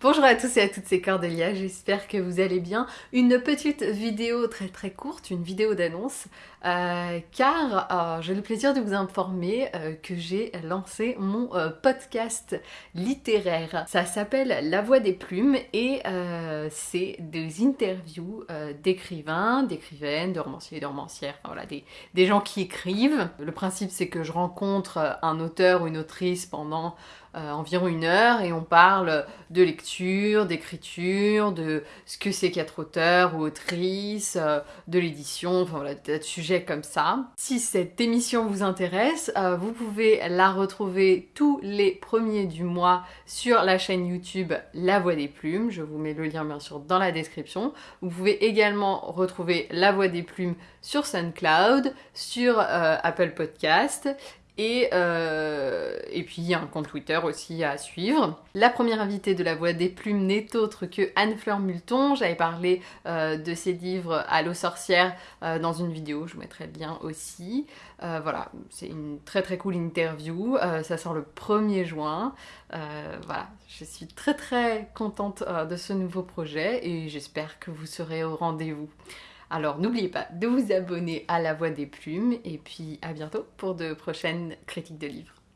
Bonjour à tous et à toutes, c'est Cordélia, j'espère que vous allez bien. Une petite vidéo très très courte, une vidéo d'annonce, euh, car euh, j'ai le plaisir de vous informer euh, que j'ai lancé mon podcast littéraire. Ça s'appelle La Voix des Plumes et c'est des interviews d'écrivains, d'écrivaines, de romanciers de romancières, enfin, voilà, des gens qui écrivent. Le principe c'est que je rencontre un auteur ou une autrice pendant environ une heure et on parle de lecture, d'écriture, de ce que c'est qu'être auteur ou autrice, de l'édition, enfin voilà, des sujets comme ça. Si cette émission vous intéresse, euh, vous pouvez la retrouver tous les premiers du mois sur la chaîne YouTube La Voix des Plumes. Je vous mets le lien bien sûr dans la description. Vous pouvez également retrouver La Voix des Plumes sur SoundCloud, sur euh, Apple Podcast et, euh, et puis il y a un compte Twitter aussi à suivre. La première invitée de la Voix des Plumes n'est autre que Anne-Fleur Multon. J'avais parlé euh, de ses livres Allo sorcière euh, dans une vidéo, je vous mettrai le lien aussi. voilà, c'est une très très cool interview. ça sort le 1er juin. voilà, je suis très très contente de ce nouveau projet et j'espère que vous serez au rendez-vous. Alors n'oubliez pas de vous abonner à La Voix des Plumes et puis à bientôt pour de prochaines critiques de livres.